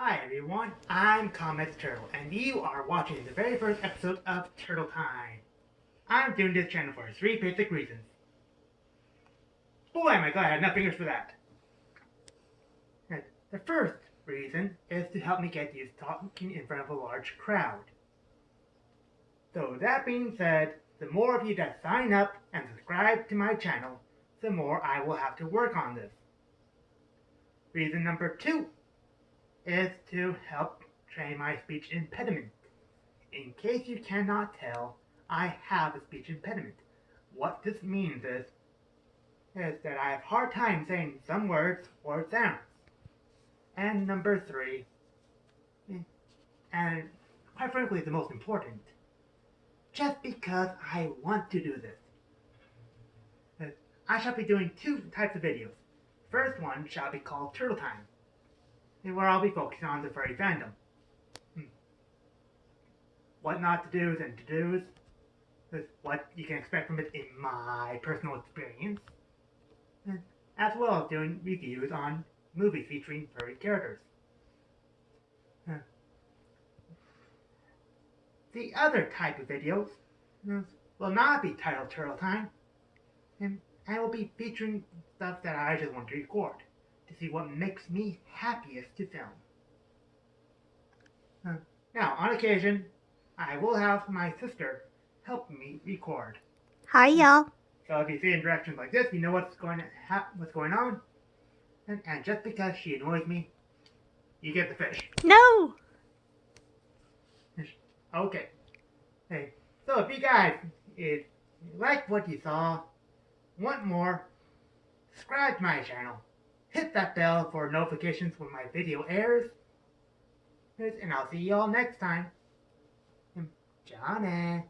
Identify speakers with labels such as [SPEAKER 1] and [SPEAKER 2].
[SPEAKER 1] Hi everyone, I'm Comet Turtle, and you are watching the very first episode of Turtle Time. I'm doing this channel for three basic reasons. Boy, am I glad I had enough fingers for that. The first reason is to help me get used to talking in front of a large crowd. So that being said, the more of you that sign up and subscribe to my channel, the more I will have to work on this. Reason number two is to help train my speech impediment. In case you cannot tell, I have a speech impediment. What this means is, is that I have hard time saying some words or sounds. And number three, and quite frankly the most important, just because I want to do this. I shall be doing two types of videos. First one shall be called Turtle Time, where I'll be focusing on the furry fandom. Hmm. What not to do's and to do's, what you can expect from it in my personal experience, as well as doing reviews on movies featuring furry characters. The other type of videos will not be titled Turtle Time, and I will be featuring stuff that I just want to record to see what makes me happiest to film. Uh, now, on occasion, I will have my sister help me record.
[SPEAKER 2] Hi, y'all.
[SPEAKER 1] So if you see interactions like this, you know what's going to what's going on. And, and just because she annoys me, you get the fish.
[SPEAKER 2] No.
[SPEAKER 1] Okay. Hey, so if you guys if you like what you saw, want more, subscribe to my channel. Hit that bell for notifications when my video airs. And I'll see you all next time. Johnny.